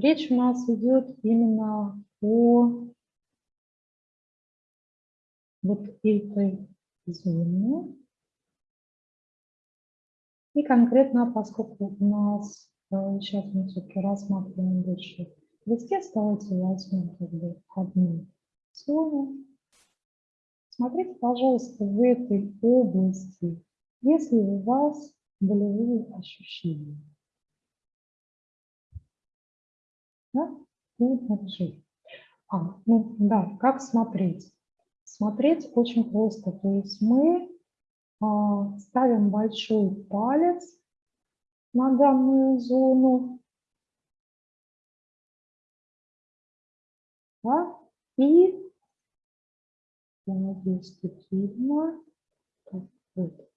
Речь у нас идет именно о вот этой зоне. И конкретно, поскольку у нас э, сейчас мы все-таки рассматриваем больше листец, давайте возьмем как бы одну зону. Смотрите, пожалуйста, в этой области, если у вас болевые ощущения. Да? И напишите. А, ну да, как смотреть? Смотреть очень просто. То есть мы а, ставим большой палец на данную зону. Да? И, я надеюсь, видно. Так, вот.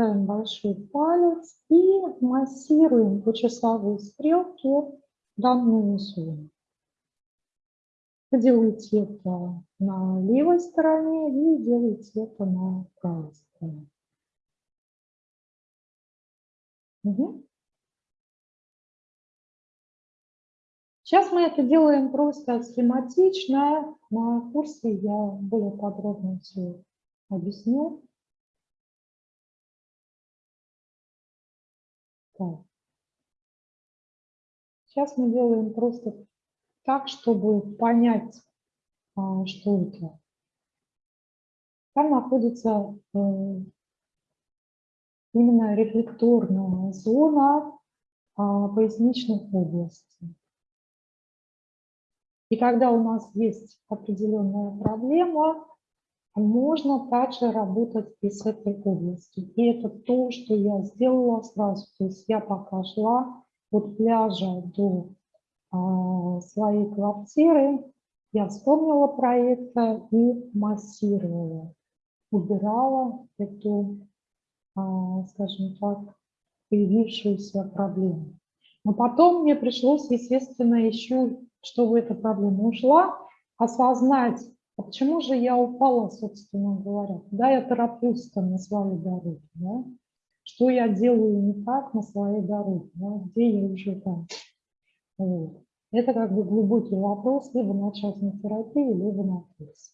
Ставим большой палец и массируем по часовой стрелке данную зону. Вы делаете это на левой стороне и делаете это на правой стороне. Угу. Сейчас мы это делаем просто схематично. На курсе я более подробно все объясню. Так. Сейчас мы делаем просто так, чтобы понять, а, что это. Там находится э, именно рефлекторная зона а, поясничных областей. И когда у нас есть определенная проблема, можно также работать и с этой области. И это то, что я сделала сразу. То есть я пока шла от пляжа до а, своей квартиры, я вспомнила про это и массировала, убирала эту, а, скажем так, появившуюся проблему. Но потом мне пришлось, естественно, еще, чтобы эта проблема ушла, осознать, а почему же я упала, собственно говоря, куда я тороплюсь на своей дороге, да? что я делаю не так на своей дороге, да? где я уже там. Вот. Это как бы глубокий вопрос либо на частной терапии, либо на курсе.